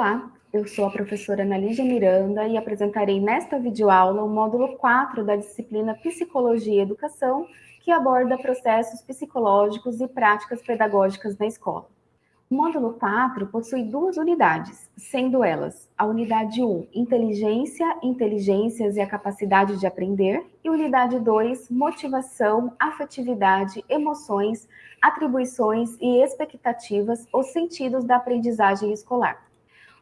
Olá, eu sou a professora Ana Lígia Miranda e apresentarei nesta videoaula o módulo 4 da disciplina Psicologia e Educação, que aborda processos psicológicos e práticas pedagógicas na escola. O módulo 4 possui duas unidades, sendo elas a unidade 1, Inteligência, Inteligências e a Capacidade de Aprender, e unidade 2, Motivação, Afetividade, Emoções, Atribuições e Expectativas, os sentidos da aprendizagem escolar.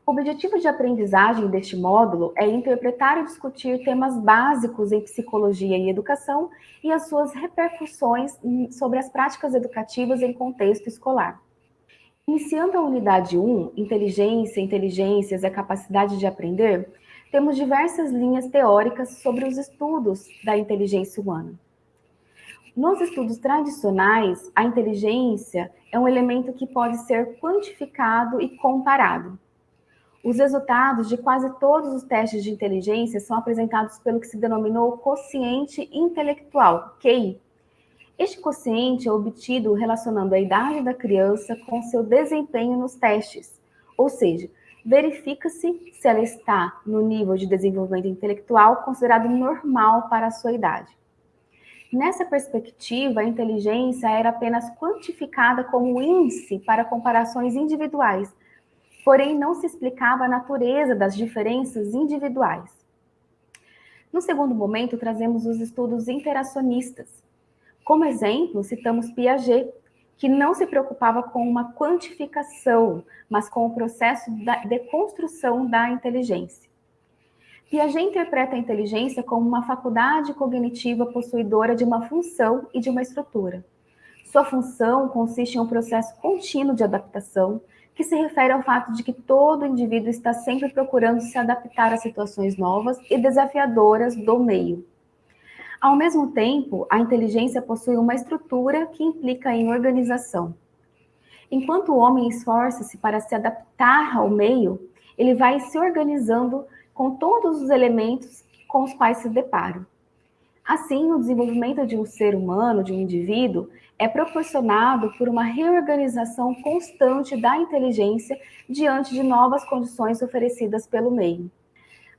O objetivo de aprendizagem deste módulo é interpretar e discutir temas básicos em psicologia e educação e as suas repercussões sobre as práticas educativas em contexto escolar. Iniciando a unidade 1, Inteligência, Inteligências e a Capacidade de Aprender, temos diversas linhas teóricas sobre os estudos da inteligência humana. Nos estudos tradicionais, a inteligência é um elemento que pode ser quantificado e comparado. Os resultados de quase todos os testes de inteligência são apresentados pelo que se denominou quociente intelectual, QI. Este quociente é obtido relacionando a idade da criança com seu desempenho nos testes, ou seja, verifica-se se ela está no nível de desenvolvimento intelectual considerado normal para a sua idade. Nessa perspectiva, a inteligência era apenas quantificada como índice para comparações individuais, porém não se explicava a natureza das diferenças individuais. No segundo momento, trazemos os estudos interacionistas. Como exemplo, citamos Piaget, que não se preocupava com uma quantificação, mas com o processo de construção da inteligência. Piaget interpreta a inteligência como uma faculdade cognitiva possuidora de uma função e de uma estrutura. Sua função consiste em um processo contínuo de adaptação, que se refere ao fato de que todo indivíduo está sempre procurando se adaptar a situações novas e desafiadoras do meio. Ao mesmo tempo, a inteligência possui uma estrutura que implica em organização. Enquanto o homem esforça-se para se adaptar ao meio, ele vai se organizando com todos os elementos com os quais se depara. Assim, o desenvolvimento de um ser humano, de um indivíduo, é proporcionado por uma reorganização constante da inteligência diante de novas condições oferecidas pelo meio.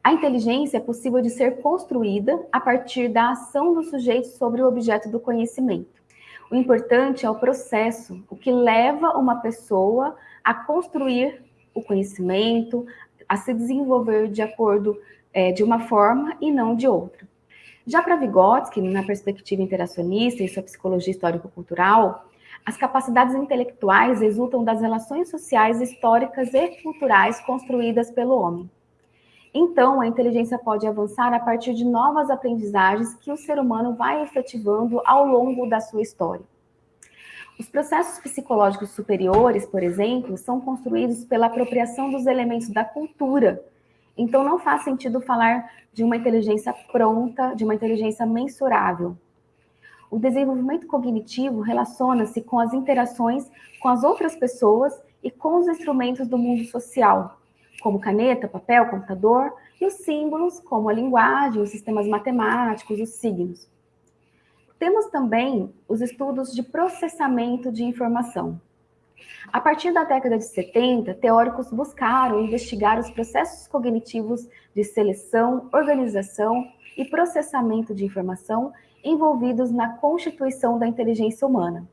A inteligência é possível de ser construída a partir da ação do sujeito sobre o objeto do conhecimento. O importante é o processo, o que leva uma pessoa a construir o conhecimento, a se desenvolver de acordo é, de uma forma e não de outra. Já para Vygotsky, na perspectiva interacionista e sua psicologia histórico-cultural, as capacidades intelectuais resultam das relações sociais, históricas e culturais construídas pelo homem. Então, a inteligência pode avançar a partir de novas aprendizagens que o ser humano vai efetivando ao longo da sua história. Os processos psicológicos superiores, por exemplo, são construídos pela apropriação dos elementos da cultura, então, não faz sentido falar de uma inteligência pronta, de uma inteligência mensurável. O desenvolvimento cognitivo relaciona-se com as interações com as outras pessoas e com os instrumentos do mundo social, como caneta, papel, computador, e os símbolos, como a linguagem, os sistemas matemáticos, os signos. Temos também os estudos de processamento de informação. A partir da década de 70, teóricos buscaram investigar os processos cognitivos de seleção, organização e processamento de informação envolvidos na constituição da inteligência humana.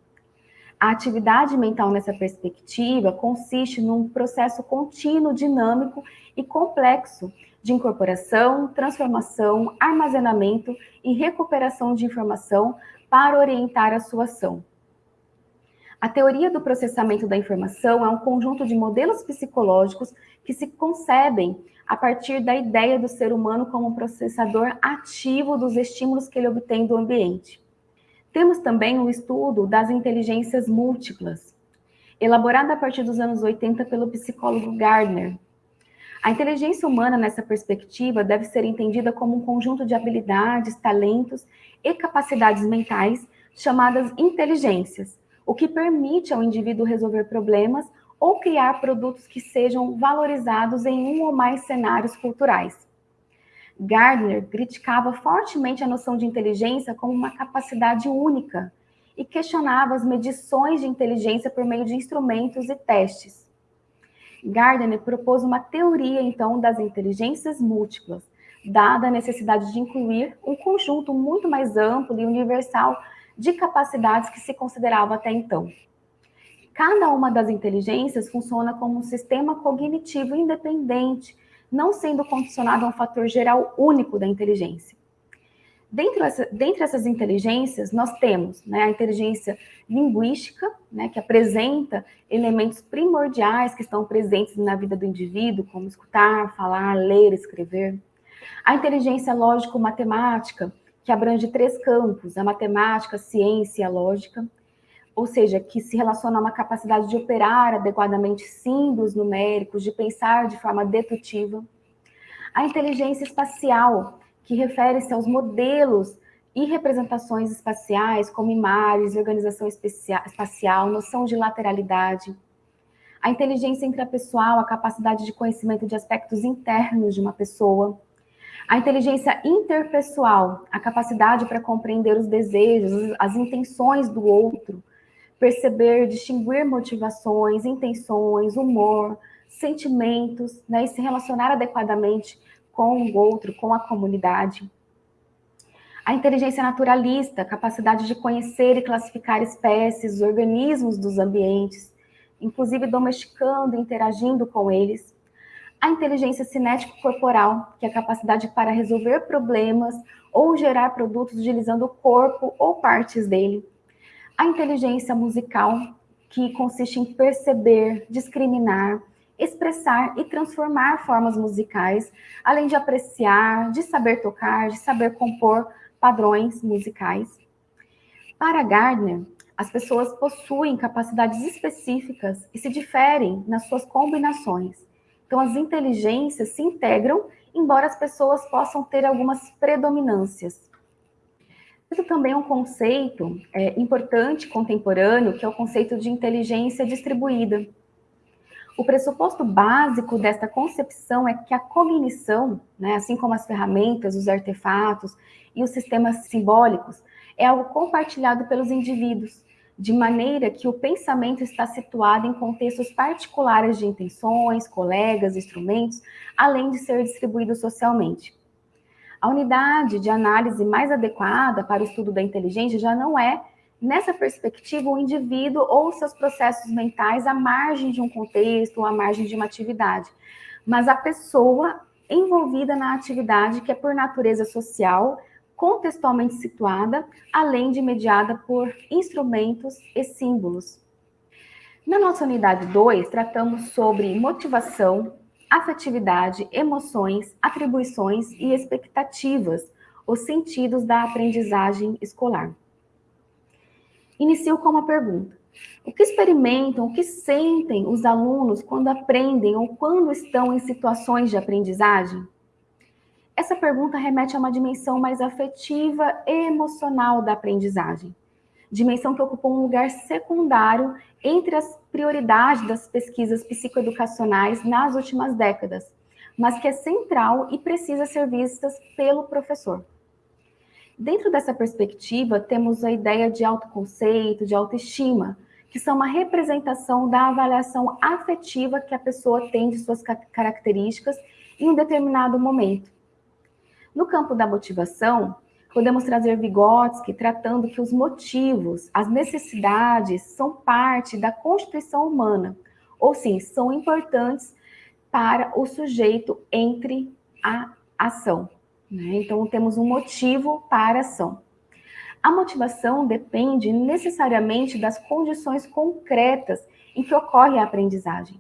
A atividade mental nessa perspectiva consiste num processo contínuo, dinâmico e complexo de incorporação, transformação, armazenamento e recuperação de informação para orientar a sua ação. A teoria do processamento da informação é um conjunto de modelos psicológicos que se concebem a partir da ideia do ser humano como um processador ativo dos estímulos que ele obtém do ambiente. Temos também o estudo das inteligências múltiplas, elaborado a partir dos anos 80 pelo psicólogo Gardner. A inteligência humana, nessa perspectiva, deve ser entendida como um conjunto de habilidades, talentos e capacidades mentais chamadas inteligências, o que permite ao indivíduo resolver problemas ou criar produtos que sejam valorizados em um ou mais cenários culturais. Gardner criticava fortemente a noção de inteligência como uma capacidade única e questionava as medições de inteligência por meio de instrumentos e testes. Gardner propôs uma teoria, então, das inteligências múltiplas, dada a necessidade de incluir um conjunto muito mais amplo e universal de capacidades que se considerava até então. Cada uma das inteligências funciona como um sistema cognitivo independente, não sendo condicionado a um fator geral único da inteligência. Dentro essa, dentre essas inteligências, nós temos né, a inteligência linguística, né, que apresenta elementos primordiais que estão presentes na vida do indivíduo, como escutar, falar, ler, escrever. A inteligência lógico-matemática, que abrange três campos, a matemática, a ciência e a lógica, ou seja, que se relaciona a uma capacidade de operar adequadamente símbolos numéricos, de pensar de forma dedutiva. A inteligência espacial, que refere-se aos modelos e representações espaciais, como imagens, organização espacial, noção de lateralidade. A inteligência intrapessoal, a capacidade de conhecimento de aspectos internos de uma pessoa. A inteligência interpessoal, a capacidade para compreender os desejos, as intenções do outro, perceber, distinguir motivações, intenções, humor, sentimentos, né, e se relacionar adequadamente com o outro, com a comunidade. A inteligência naturalista, capacidade de conhecer e classificar espécies, organismos dos ambientes, inclusive domesticando, interagindo com eles a inteligência cinético-corporal, que é a capacidade para resolver problemas ou gerar produtos utilizando o corpo ou partes dele. A inteligência musical, que consiste em perceber, discriminar, expressar e transformar formas musicais, além de apreciar, de saber tocar, de saber compor padrões musicais. Para Gardner, as pessoas possuem capacidades específicas e se diferem nas suas combinações. Então, as inteligências se integram, embora as pessoas possam ter algumas predominâncias. Isso também é um conceito é, importante, contemporâneo, que é o conceito de inteligência distribuída. O pressuposto básico desta concepção é que a cognição, né, assim como as ferramentas, os artefatos e os sistemas simbólicos, é algo compartilhado pelos indivíduos, de maneira que o pensamento está situado em contextos particulares de intenções, colegas, instrumentos, além de ser distribuído socialmente. A unidade de análise mais adequada para o estudo da inteligência já não é, nessa perspectiva, o indivíduo ou seus processos mentais à margem de um contexto ou à margem de uma atividade, mas a pessoa envolvida na atividade que é por natureza social, contextualmente situada, além de mediada por instrumentos e símbolos. Na nossa unidade 2, tratamos sobre motivação, afetividade, emoções, atribuições e expectativas, os sentidos da aprendizagem escolar. Inicio com uma pergunta. O que experimentam, o que sentem os alunos quando aprendem ou quando estão em situações de aprendizagem? Essa pergunta remete a uma dimensão mais afetiva e emocional da aprendizagem, dimensão que ocupa um lugar secundário entre as prioridades das pesquisas psicoeducacionais nas últimas décadas, mas que é central e precisa ser vista pelo professor. Dentro dessa perspectiva, temos a ideia de autoconceito, de autoestima, que são uma representação da avaliação afetiva que a pessoa tem de suas características em um determinado momento. No campo da motivação, podemos trazer Vygotsky tratando que os motivos, as necessidades são parte da constituição humana, ou sim, são importantes para o sujeito entre a ação. Né? Então, temos um motivo para a ação. A motivação depende necessariamente das condições concretas em que ocorre a aprendizagem.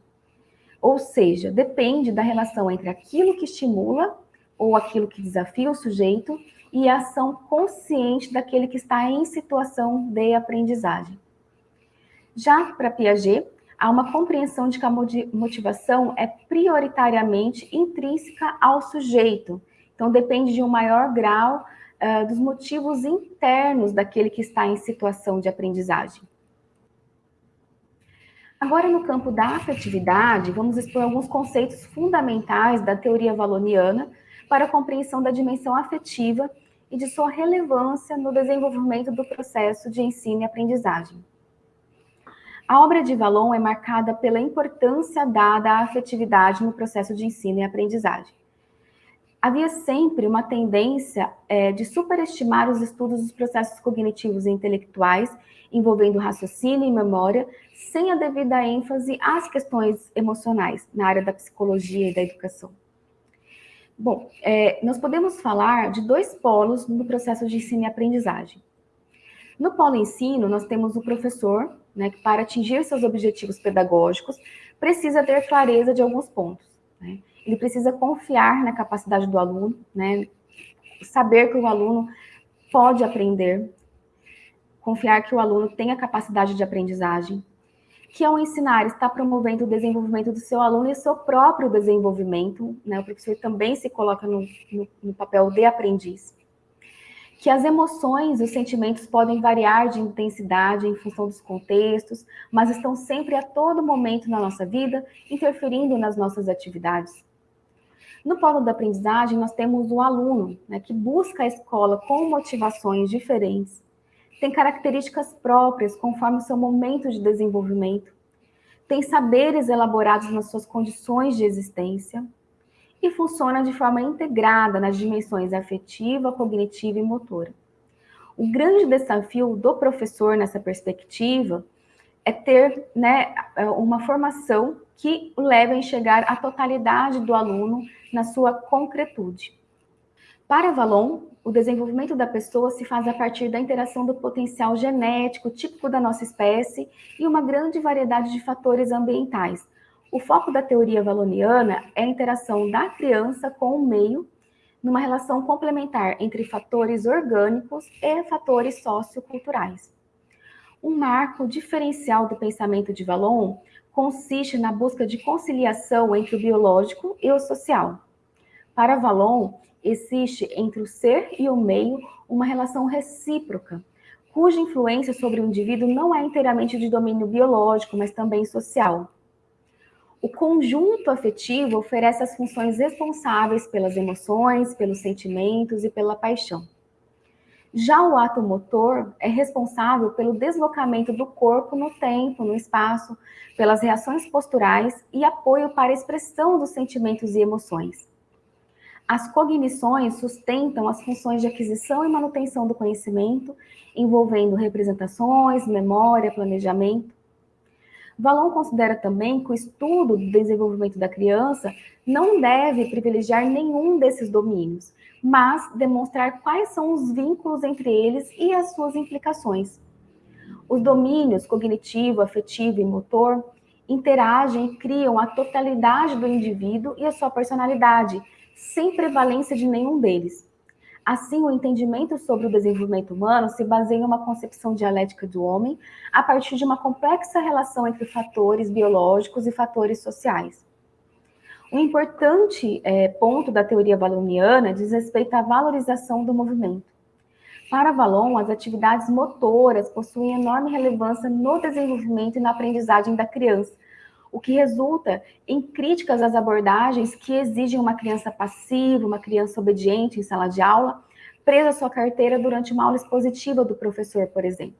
Ou seja, depende da relação entre aquilo que estimula ou aquilo que desafia o sujeito e a ação consciente daquele que está em situação de aprendizagem. Já para Piaget, há uma compreensão de que a motivação é prioritariamente intrínseca ao sujeito, então depende de um maior grau uh, dos motivos internos daquele que está em situação de aprendizagem. Agora, no campo da afetividade, vamos expor alguns conceitos fundamentais da teoria valoniana para a compreensão da dimensão afetiva e de sua relevância no desenvolvimento do processo de ensino e aprendizagem. A obra de Valon é marcada pela importância dada à afetividade no processo de ensino e aprendizagem. Havia sempre uma tendência é, de superestimar os estudos dos processos cognitivos e intelectuais envolvendo raciocínio e memória, sem a devida ênfase às questões emocionais na área da psicologia e da educação. Bom, é, nós podemos falar de dois polos no processo de ensino e aprendizagem. No polo ensino, nós temos o professor, né, que para atingir seus objetivos pedagógicos, precisa ter clareza de alguns pontos. Né? Ele precisa confiar na capacidade do aluno, né, saber que o aluno pode aprender, confiar que o aluno tem a capacidade de aprendizagem, que ao ensinar está promovendo o desenvolvimento do seu aluno e seu próprio desenvolvimento, né? o professor também se coloca no, no, no papel de aprendiz, que as emoções, os sentimentos podem variar de intensidade em função dos contextos, mas estão sempre a todo momento na nossa vida, interferindo nas nossas atividades. No polo da aprendizagem, nós temos o aluno, né, que busca a escola com motivações diferentes, tem características próprias conforme o seu momento de desenvolvimento, tem saberes elaborados nas suas condições de existência e funciona de forma integrada nas dimensões afetiva, cognitiva e motora. O grande desafio do professor nessa perspectiva é ter né, uma formação que leve a enxergar a totalidade do aluno na sua concretude. Para Valon, o desenvolvimento da pessoa se faz a partir da interação do potencial genético típico da nossa espécie e uma grande variedade de fatores ambientais. O foco da teoria valoniana é a interação da criança com o meio numa relação complementar entre fatores orgânicos e fatores socioculturais. Um marco diferencial do pensamento de Valon consiste na busca de conciliação entre o biológico e o social. Para Valon, existe entre o ser e o meio uma relação recíproca, cuja influência sobre o indivíduo não é inteiramente de domínio biológico, mas também social. O conjunto afetivo oferece as funções responsáveis pelas emoções, pelos sentimentos e pela paixão. Já o ato motor é responsável pelo deslocamento do corpo no tempo, no espaço, pelas reações posturais e apoio para a expressão dos sentimentos e emoções. As cognições sustentam as funções de aquisição e manutenção do conhecimento, envolvendo representações, memória, planejamento. Valon considera também que o estudo do desenvolvimento da criança não deve privilegiar nenhum desses domínios, mas demonstrar quais são os vínculos entre eles e as suas implicações. Os domínios cognitivo, afetivo e motor interagem e criam a totalidade do indivíduo e a sua personalidade, sem prevalência de nenhum deles. Assim, o entendimento sobre o desenvolvimento humano se baseia em uma concepção dialética do homem a partir de uma complexa relação entre fatores biológicos e fatores sociais. Um importante é, ponto da teoria valoniana diz respeito à valorização do movimento. Para Valon, as atividades motoras possuem enorme relevância no desenvolvimento e na aprendizagem da criança, o que resulta em críticas às abordagens que exigem uma criança passiva, uma criança obediente em sala de aula, presa à sua carteira durante uma aula expositiva do professor, por exemplo.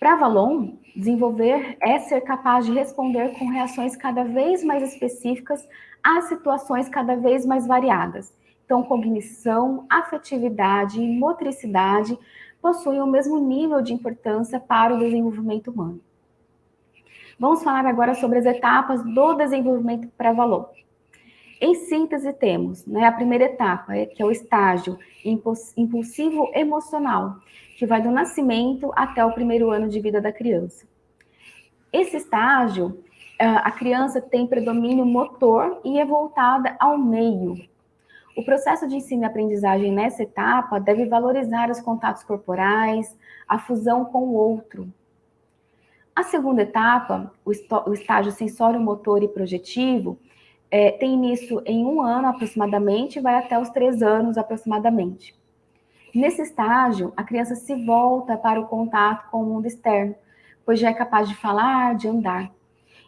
Para Valon, desenvolver é ser capaz de responder com reações cada vez mais específicas a situações cada vez mais variadas. Então, cognição, afetividade e motricidade possuem o mesmo nível de importância para o desenvolvimento humano. Vamos falar agora sobre as etapas do desenvolvimento para valor. Em síntese, temos né, a primeira etapa, é, que é o estágio impulsivo emocional, que vai do nascimento até o primeiro ano de vida da criança. Esse estágio, a criança tem predomínio motor e é voltada ao meio. O processo de ensino e aprendizagem nessa etapa deve valorizar os contatos corporais, a fusão com o outro, a segunda etapa, o, o estágio sensório-motor e projetivo, é, tem início em um ano aproximadamente e vai até os três anos aproximadamente. Nesse estágio, a criança se volta para o contato com o mundo externo, pois já é capaz de falar, de andar.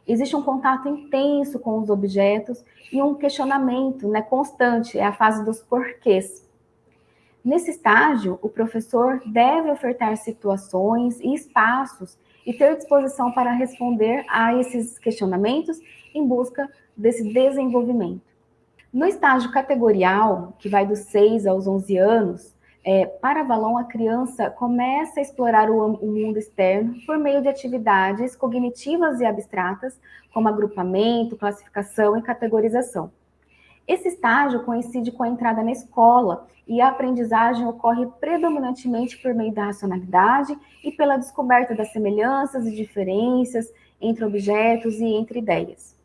Existe um contato intenso com os objetos e um questionamento né, constante, é a fase dos porquês. Nesse estágio, o professor deve ofertar situações e espaços e ter disposição para responder a esses questionamentos em busca desse desenvolvimento. No estágio categorial, que vai dos 6 aos 11 anos, é, para Valon, a criança começa a explorar o, o, mundo externo por meio de atividades cognitivas e abstratas, como agrupamento, classificação e categorização. Esse estágio coincide com a entrada na escola e a aprendizagem ocorre predominantemente por meio da racionalidade e pela descoberta das semelhanças e diferenças entre objetos e entre ideias.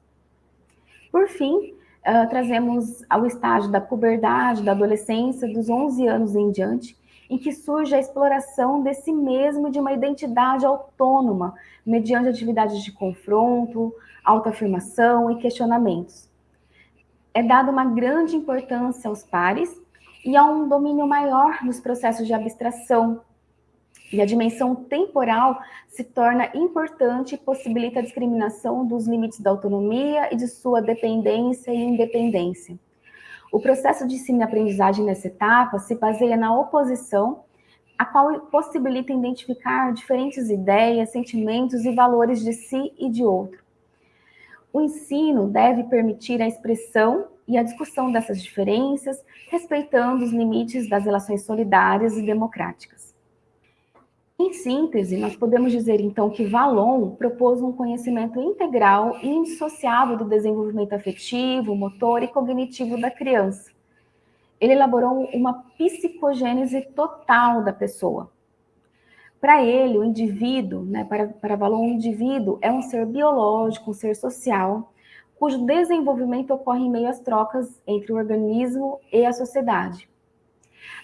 Por fim, uh, trazemos ao estágio da puberdade, da adolescência, dos 11 anos em diante, em que surge a exploração de si mesmo de uma identidade autônoma, mediante atividades de confronto, autoafirmação e questionamentos. É dada uma grande importância aos pares e há um domínio maior nos processos de abstração, e a dimensão temporal se torna importante e possibilita a discriminação dos limites da autonomia e de sua dependência e independência. O processo de ensino-aprendizagem nessa etapa se baseia na oposição, a qual possibilita identificar diferentes ideias, sentimentos e valores de si e de outro. O ensino deve permitir a expressão e a discussão dessas diferenças, respeitando os limites das relações solidárias e democráticas. Em síntese, nós podemos dizer então que Valon propôs um conhecimento integral e indissociável do desenvolvimento afetivo, motor e cognitivo da criança. Ele elaborou uma psicogênese total da pessoa. Para ele, o indivíduo, né, para, para Valon, o indivíduo é um ser biológico, um ser social, cujo desenvolvimento ocorre em meio às trocas entre o organismo e a sociedade.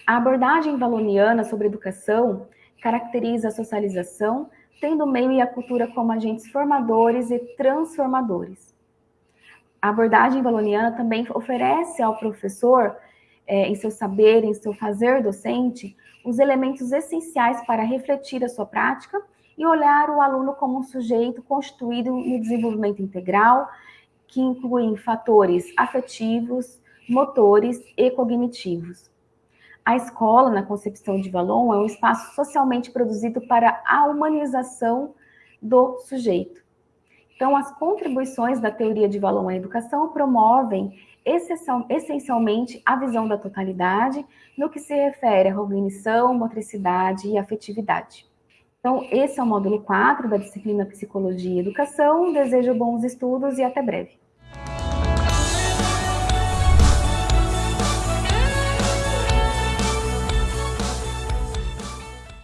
A abordagem valoniana sobre educação caracteriza a socialização, tendo o meio e a cultura como agentes formadores e transformadores. A abordagem valoniana também oferece ao professor, é, em seu saber, em seu fazer docente, os elementos essenciais para refletir a sua prática e olhar o aluno como um sujeito constituído no desenvolvimento integral, que incluem fatores afetivos, motores e cognitivos. A escola, na concepção de Valon, é um espaço socialmente produzido para a humanização do sujeito. Então, as contribuições da teoria de Valon à educação promovem essencialmente a visão da totalidade no que se refere à cognição, motricidade e afetividade. Então, esse é o módulo 4 da disciplina Psicologia e Educação. Desejo bons estudos e até breve.